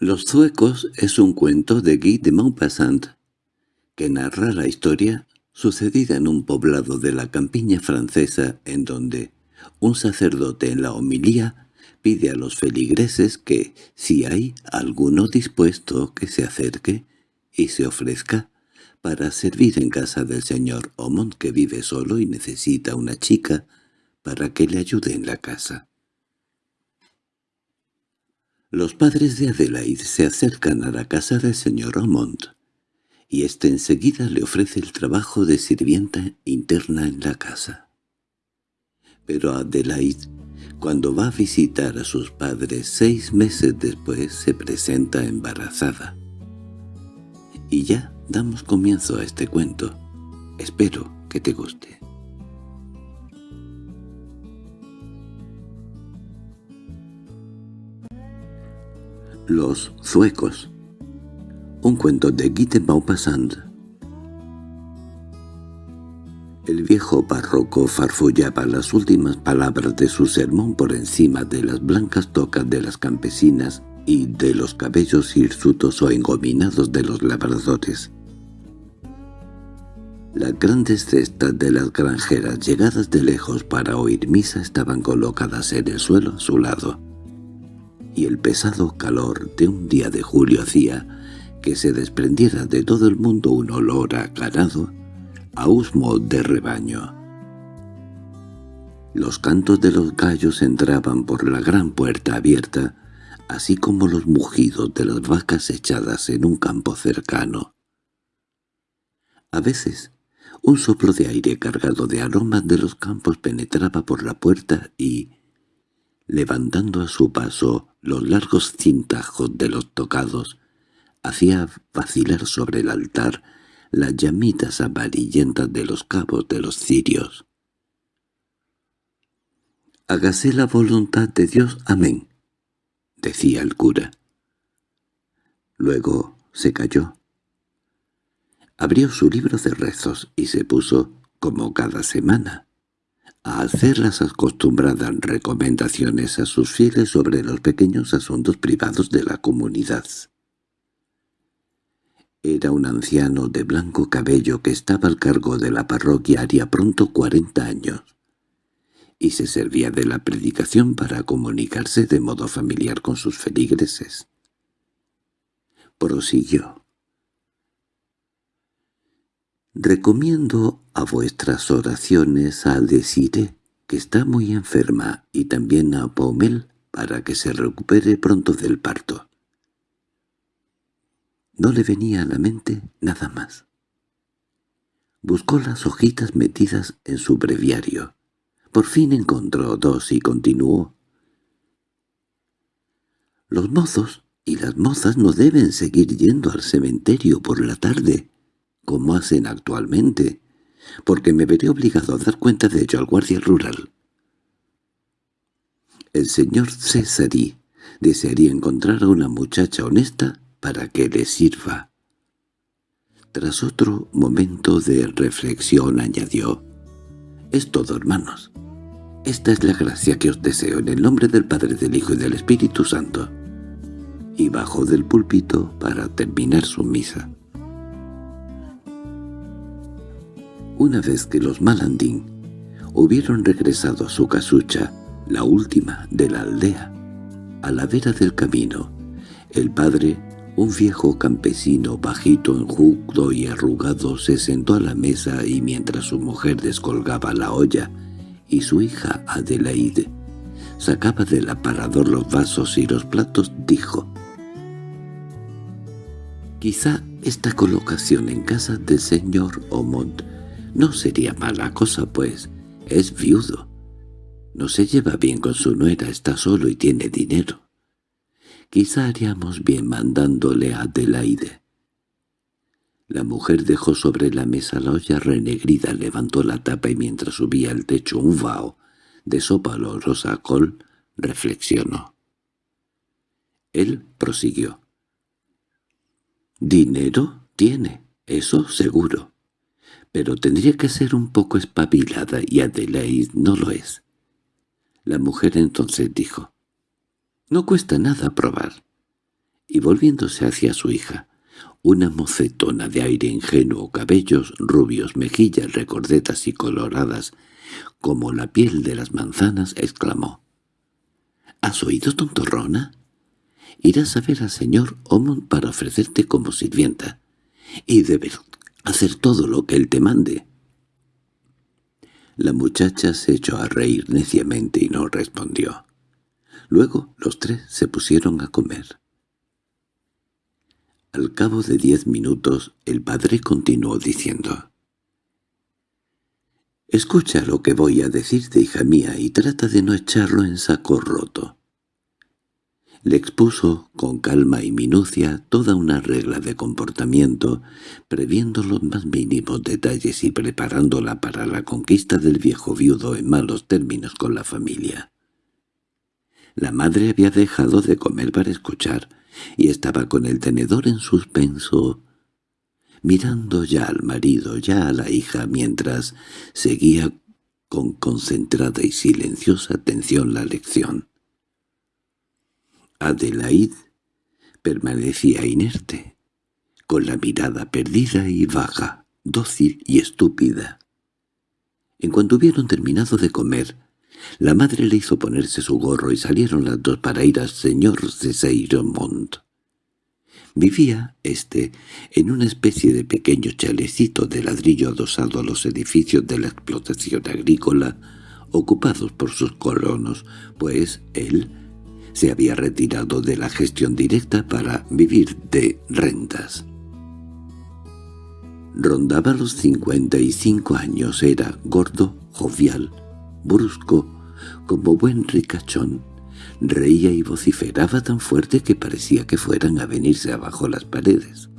Los Zuecos es un cuento de Guy de Maupassant, que narra la historia sucedida en un poblado de la campiña francesa en donde un sacerdote en la homilía pide a los feligreses que, si hay alguno dispuesto, que se acerque y se ofrezca para servir en casa del señor Omont que vive solo y necesita una chica para que le ayude en la casa. Los padres de Adelaide se acercan a la casa del señor Omont, y éste enseguida le ofrece el trabajo de sirvienta interna en la casa. Pero Adelaide, cuando va a visitar a sus padres seis meses después, se presenta embarazada. Y ya damos comienzo a este cuento. Espero que te guste. Los Zuecos Un cuento de Guy Maupassant. El viejo párroco farfullaba las últimas palabras de su sermón por encima de las blancas tocas de las campesinas y de los cabellos hirsutos o engominados de los labradores. Las grandes cestas de las granjeras llegadas de lejos para oír misa estaban colocadas en el suelo a su lado y el pesado calor de un día de julio hacía que se desprendiera de todo el mundo un olor a ganado, a husmo de rebaño. Los cantos de los gallos entraban por la gran puerta abierta, así como los mugidos de las vacas echadas en un campo cercano. A veces, un soplo de aire cargado de aromas de los campos penetraba por la puerta y, levantando a su paso los largos cintajos de los tocados, hacía vacilar sobre el altar las llamitas amarillentas de los cabos de los cirios. «Hágase la voluntad de Dios, amén», decía el cura. Luego se calló. Abrió su libro de rezos y se puso, como cada semana, a hacer las acostumbradas recomendaciones a sus fieles sobre los pequeños asuntos privados de la comunidad. Era un anciano de blanco cabello que estaba al cargo de la parroquia haría pronto cuarenta años, y se servía de la predicación para comunicarse de modo familiar con sus feligreses. Prosiguió. Recomiendo a vuestras oraciones a Desire, que está muy enferma, y también a Paumel, para que se recupere pronto del parto. No le venía a la mente nada más. Buscó las hojitas metidas en su breviario. Por fin encontró dos y continuó. Los mozos y las mozas no deben seguir yendo al cementerio por la tarde, como hacen actualmente, porque me veré obligado a dar cuenta de ello al guardia rural. El señor Césari desearía encontrar a una muchacha honesta para que le sirva. Tras otro momento de reflexión añadió, «Es todo, hermanos. Esta es la gracia que os deseo en el nombre del Padre, del Hijo y del Espíritu Santo». Y bajó del púlpito para terminar su misa. Una vez que los Malandín hubieron regresado a su casucha, la última de la aldea, a la vera del camino, el padre, un viejo campesino bajito, enjuto y arrugado, se sentó a la mesa y mientras su mujer descolgaba la olla y su hija Adelaide sacaba del aparador los vasos y los platos, dijo «Quizá esta colocación en casa del señor Omont no sería mala cosa, pues es viudo. No se lleva bien con su nuera, está solo y tiene dinero. Quizá haríamos bien mandándole a Adelaide. La mujer dejó sobre la mesa la olla renegrida, levantó la tapa y mientras subía al techo un vaho de sopa olorosa col, reflexionó. Él prosiguió. «Dinero tiene, eso seguro pero tendría que ser un poco espabilada y Adelaide no lo es. La mujer entonces dijo, «No cuesta nada probar». y volviéndose hacia su hija, una mocetona de aire ingenuo, cabellos rubios, mejillas recordetas y coloradas, como la piel de las manzanas, exclamó. —¿Has oído, tontorrona? Irás a ver al señor Omon para ofrecerte como sirvienta, y debes hacer todo lo que él te mande. La muchacha se echó a reír neciamente y no respondió. Luego los tres se pusieron a comer. Al cabo de diez minutos el padre continuó diciendo «Escucha lo que voy a decirte, hija mía, y trata de no echarlo en saco roto». Le expuso con calma y minucia toda una regla de comportamiento, previendo los más mínimos detalles y preparándola para la conquista del viejo viudo en malos términos con la familia. La madre había dejado de comer para escuchar, y estaba con el tenedor en suspenso, mirando ya al marido, ya a la hija, mientras seguía con concentrada y silenciosa atención la lección. Adelaide permanecía inerte, con la mirada perdida y vaga, dócil y estúpida. En cuanto hubieron terminado de comer, la madre le hizo ponerse su gorro y salieron las dos para ir al señor Seiromont. Vivía, éste, en una especie de pequeño chalecito de ladrillo adosado a los edificios de la explotación agrícola, ocupados por sus colonos, pues él se había retirado de la gestión directa para vivir de rentas. Rondaba los cincuenta y cinco años, era gordo, jovial, brusco, como buen ricachón. Reía y vociferaba tan fuerte que parecía que fueran a venirse abajo las paredes.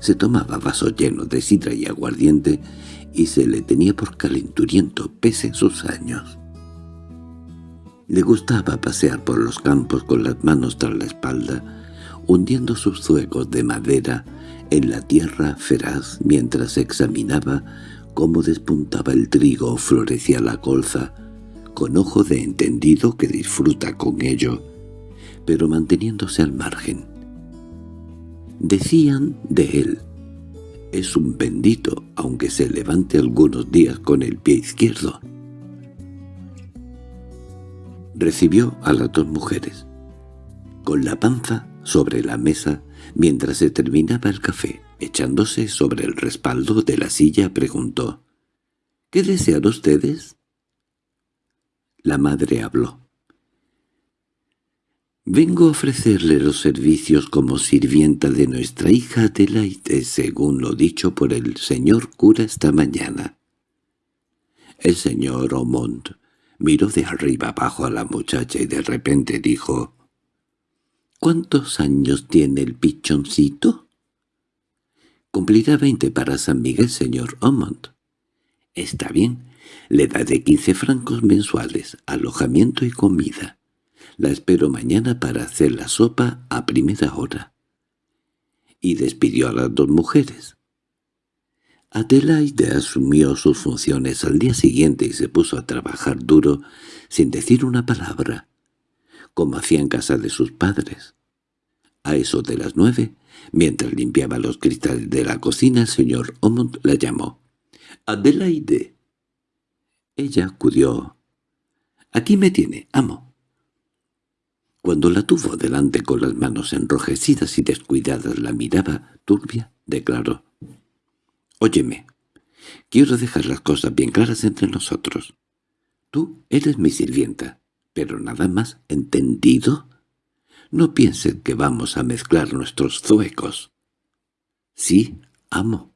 Se tomaba vaso lleno de sidra y aguardiente y se le tenía por calenturiento pese a sus años. Le gustaba pasear por los campos con las manos tras la espalda, hundiendo sus zuecos de madera en la tierra feraz mientras examinaba cómo despuntaba el trigo o florecía la colza, con ojo de entendido que disfruta con ello, pero manteniéndose al margen. Decían de él, es un bendito, aunque se levante algunos días con el pie izquierdo. Recibió a las dos mujeres, con la panza sobre la mesa mientras se terminaba el café. Echándose sobre el respaldo de la silla preguntó, «¿Qué desean ustedes?» La madre habló. «Vengo a ofrecerle los servicios como sirvienta de nuestra hija Adelaide, según lo dicho por el señor cura esta mañana». El señor Omont miró de arriba abajo a la muchacha y de repente dijo, «¿Cuántos años tiene el pichoncito?» Cumplirá veinte para San Miguel, señor Omont. Está bien, le daré quince francos mensuales, alojamiento y comida. La espero mañana para hacer la sopa a primera hora. Y despidió a las dos mujeres. Adelaide asumió sus funciones al día siguiente y se puso a trabajar duro, sin decir una palabra, como hacía en casa de sus padres. A eso de las nueve Mientras limpiaba los cristales de la cocina, el señor Omont la llamó. «Adelaide». Ella acudió. «Aquí me tiene, amo». Cuando la tuvo delante con las manos enrojecidas y descuidadas la miraba turbia, declaró. «Óyeme, quiero dejar las cosas bien claras entre nosotros. Tú eres mi sirvienta, pero nada más, ¿entendido?» No piensen que vamos a mezclar nuestros zuecos. Sí, amo.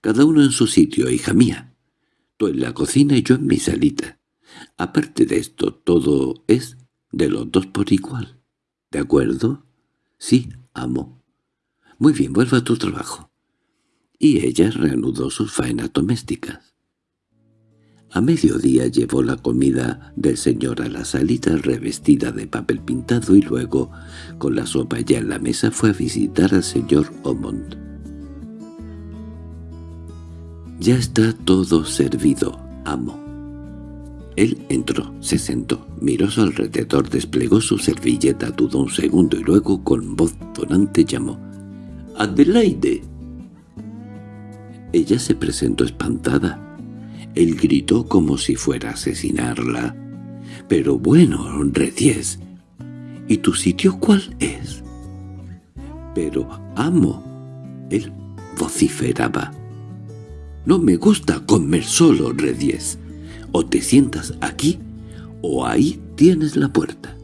Cada uno en su sitio, hija mía. Tú en la cocina y yo en mi salita. Aparte de esto, todo es de los dos por igual. ¿De acuerdo? Sí, amo. Muy bien, vuelva a tu trabajo. Y ella reanudó sus faenas domésticas. A mediodía llevó la comida del señor a la salita revestida de papel pintado y luego, con la sopa ya en la mesa, fue a visitar al señor Omont. «Ya está todo servido, amo». Él entró, se sentó, miró su alrededor, desplegó su servilleta, dudó un segundo y luego con voz tonante llamó. —¡Adelaide! Ella se presentó espantada. Él gritó como si fuera a asesinarla. —Pero bueno, Redies, ¿y tu sitio cuál es? —Pero, amo. Él vociferaba. —No me gusta comer solo, Redies. O te sientas aquí, o ahí tienes la puerta.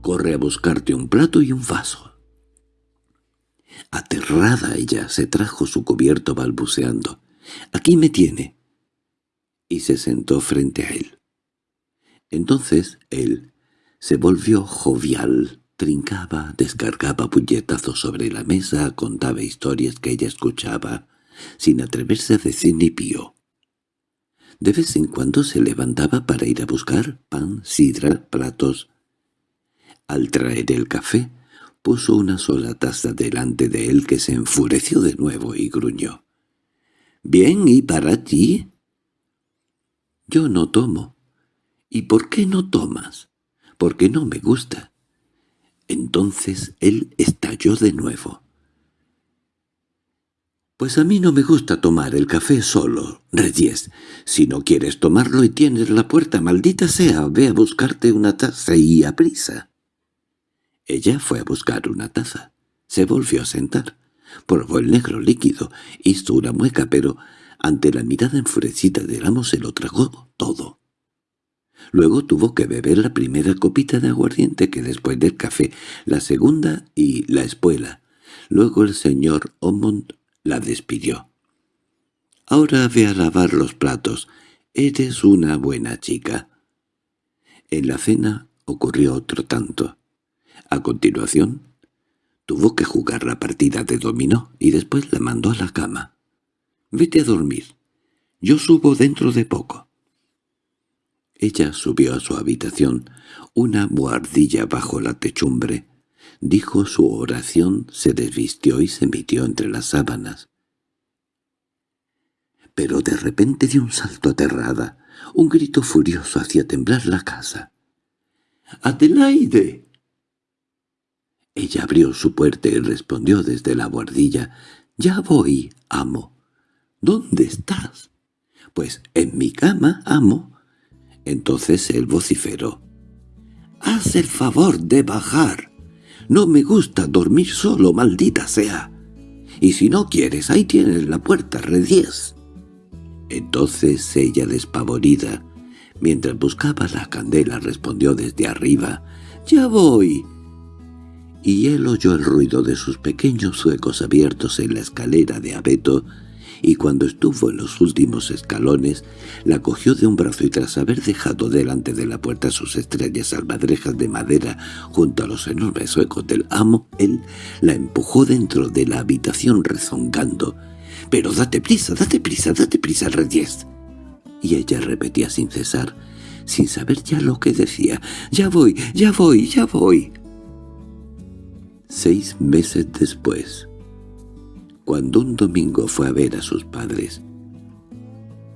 Corre a buscarte un plato y un vaso. Aterrada ella se trajo su cubierto balbuceando. «Aquí me tiene». Y se sentó frente a él. Entonces él se volvió jovial, trincaba, descargaba puñetazos sobre la mesa, contaba historias que ella escuchaba, sin atreverse a decir ni pío. De vez en cuando se levantaba para ir a buscar pan, sidra, platos. Al traer el café, puso una sola taza delante de él que se enfureció de nuevo y gruñó. —¿Bien, y para ti? —Yo no tomo. —¿Y por qué no tomas? —Porque no me gusta. Entonces él estalló de nuevo. Pues a mí no me gusta tomar el café solo, Reyes. Si no quieres tomarlo y tienes la puerta, maldita sea, ve a buscarte una taza y a prisa. Ella fue a buscar una taza. Se volvió a sentar. Probó el negro líquido, hizo una mueca, pero ante la mirada enfurecida del amo se lo tragó todo. Luego tuvo que beber la primera copita de aguardiente que después del café, la segunda y la espuela. Luego el señor Omont la despidió. «Ahora ve a lavar los platos. Eres una buena chica». En la cena ocurrió otro tanto. A continuación, tuvo que jugar la partida de dominó y después la mandó a la cama. «Vete a dormir. Yo subo dentro de poco». Ella subió a su habitación, una buhardilla bajo la techumbre, Dijo su oración, se desvistió y se metió entre las sábanas. Pero de repente dio un salto aterrada. Un grito furioso hacía temblar la casa. —¡Adelaide! Ella abrió su puerta y respondió desde la guardilla. —Ya voy, amo. —¿Dónde estás? —Pues en mi cama, amo. Entonces él vociferó. —Haz el favor de bajar. No me gusta dormir solo, maldita sea. Y si no quieres, ahí tienes la puerta, redies. Entonces ella, despavorida, mientras buscaba la candela, respondió desde arriba, «¡Ya voy!» Y él oyó el ruido de sus pequeños huecos abiertos en la escalera de abeto y cuando estuvo en los últimos escalones, la cogió de un brazo y tras haber dejado delante de la puerta sus estrellas albadrejas de madera junto a los enormes huecos del amo, él la empujó dentro de la habitación rezongando. «¡Pero date prisa, date prisa, date prisa, Reyes!» Y ella repetía sin cesar, sin saber ya lo que decía, «¡Ya voy, ya voy, ya voy!» Seis meses después, cuando un domingo fue a ver a sus padres.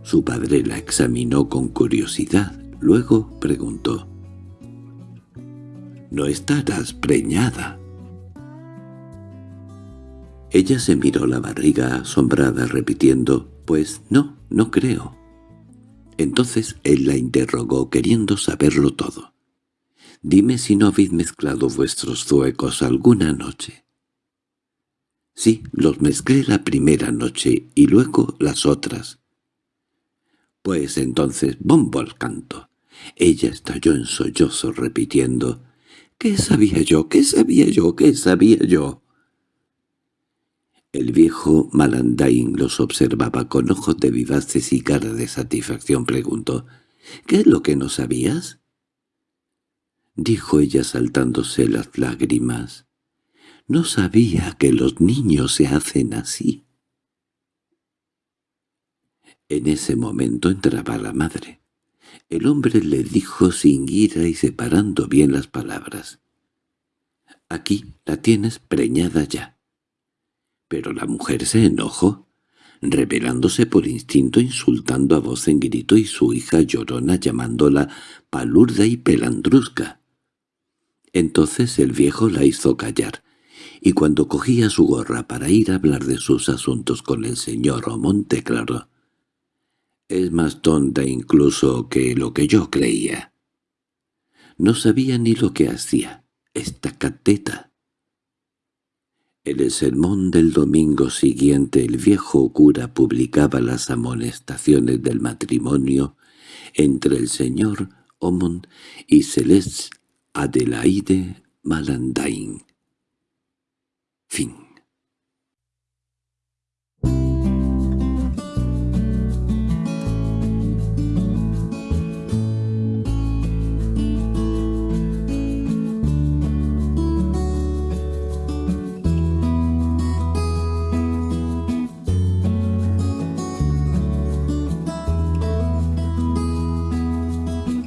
Su padre la examinó con curiosidad, luego preguntó. «¿No estarás preñada?» Ella se miró la barriga asombrada repitiendo, «Pues no, no creo». Entonces él la interrogó queriendo saberlo todo. «Dime si no habéis mezclado vuestros zuecos alguna noche». Sí, los mezclé la primera noche y luego las otras. Pues entonces bombo al canto. Ella estalló en sollozo repitiendo «¿Qué sabía yo? ¿Qué sabía yo? ¿Qué sabía yo?» El viejo Malandain los observaba con ojos de vivaces y cara de satisfacción. Preguntó «¿Qué es lo que no sabías?» Dijo ella saltándose las lágrimas. No sabía que los niños se hacen así. En ese momento entraba la madre. El hombre le dijo sin ira y separando bien las palabras. «Aquí la tienes preñada ya». Pero la mujer se enojó. revelándose por instinto insultando a voz en grito y su hija llorona llamándola palurda y pelandrusca. Entonces el viejo la hizo callar, y cuando cogía su gorra para ir a hablar de sus asuntos con el señor Omont declaró «Es más tonta incluso que lo que yo creía. No sabía ni lo que hacía, esta cateta». En el sermón del domingo siguiente el viejo cura publicaba las amonestaciones del matrimonio entre el señor Omont y Celeste Adelaide Malandain. Fin